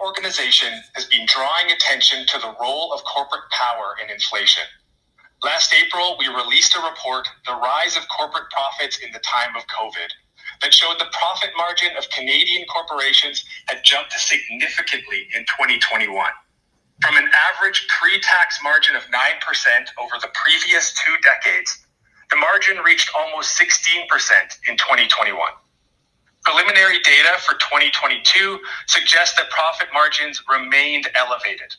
organization has been drawing attention to the role of corporate power in inflation. Last April, we released a report, The Rise of Corporate Profits in the Time of COVID, that showed the profit margin of Canadian corporations had jumped significantly in 2021. From an average pre tax margin of 9% over the previous two decades, the margin reached almost 16% in 2021. Preliminary data for 2022 suggests that profit margins remained elevated.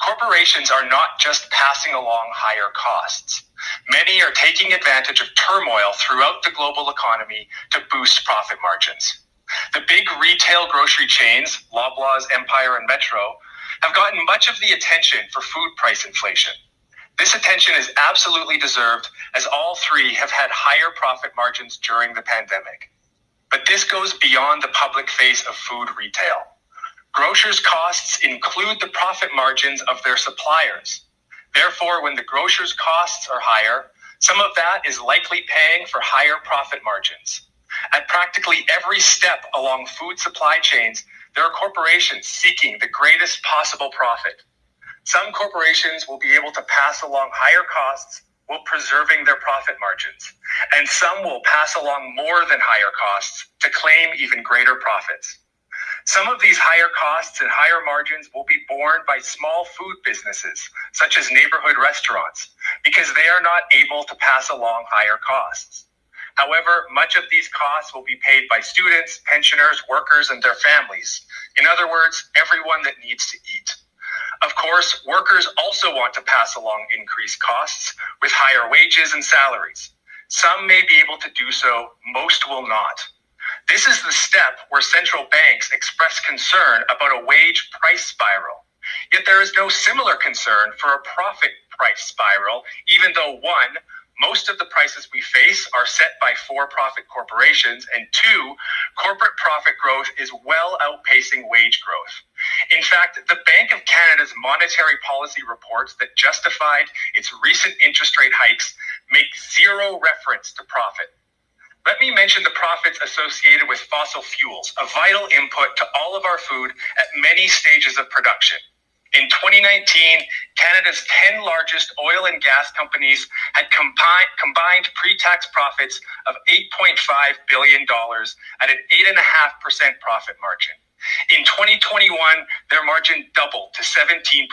Corporations are not just passing along higher costs. Many are taking advantage of turmoil throughout the global economy to boost profit margins. The big retail grocery chains, Loblaws, Empire, and Metro, have gotten much of the attention for food price inflation. This attention is absolutely deserved as all three have had higher profit margins during the pandemic. But this goes beyond the public face of food retail. Grocers' costs include the profit margins of their suppliers. Therefore, when the grocer's costs are higher, some of that is likely paying for higher profit margins. At practically every step along food supply chains, there are corporations seeking the greatest possible profit. Some corporations will be able to pass along higher costs while preserving their profit margins, and some will pass along more than higher costs to claim even greater profits. Some of these higher costs and higher margins will be borne by small food businesses, such as neighborhood restaurants, because they are not able to pass along higher costs. However, much of these costs will be paid by students, pensioners, workers, and their families. In other words, everyone that needs to eat. Of course, workers also want to pass along increased costs with higher wages and salaries. Some may be able to do so, most will not. This is the step where central banks express concern about a wage price spiral. Yet there is no similar concern for a profit price spiral, even though one, most of the prices we face are set by for profit corporations, and two, corporate profit growth is well outpacing wage growth. In fact, the Bank of Canada's monetary policy reports that justified its recent interest rate hikes make zero reference to profit. Let me mention the profits associated with fossil fuels, a vital input to all of our food at many stages of production. In 2019, Canada's 10 largest oil and gas companies had combined, combined pre tax profits of $8.5 billion at an 8.5% profit margin. In 2021, their margin doubled to 17%,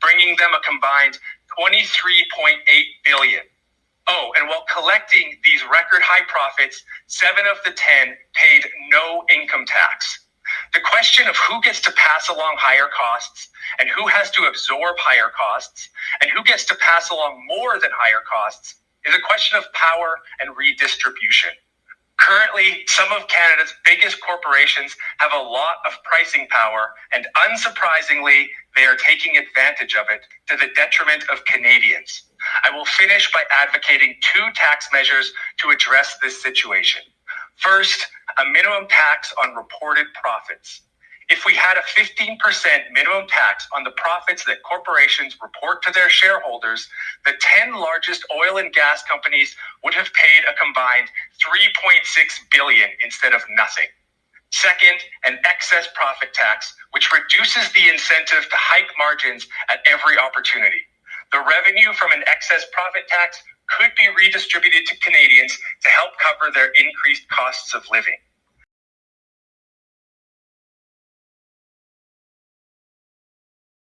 bringing them a combined 23.8 billion. Oh, and while collecting these record high profits, seven of the 10 paid no income tax. The question of who gets to pass along higher costs and who has to absorb higher costs and who gets to pass along more than higher costs is a question of power and redistribution. Currently, some of Canada's biggest corporations have a lot of pricing power, and unsurprisingly, they are taking advantage of it to the detriment of Canadians. I will finish by advocating two tax measures to address this situation. First, a minimum tax on reported profits. If we had a 15% minimum tax on the profits that corporations report to their shareholders, the 10 largest oil and gas companies would have paid a combined 3.6 billion instead of nothing. Second, an excess profit tax, which reduces the incentive to hike margins at every opportunity. The revenue from an excess profit tax could be redistributed to Canadians to help cover their increased costs of living.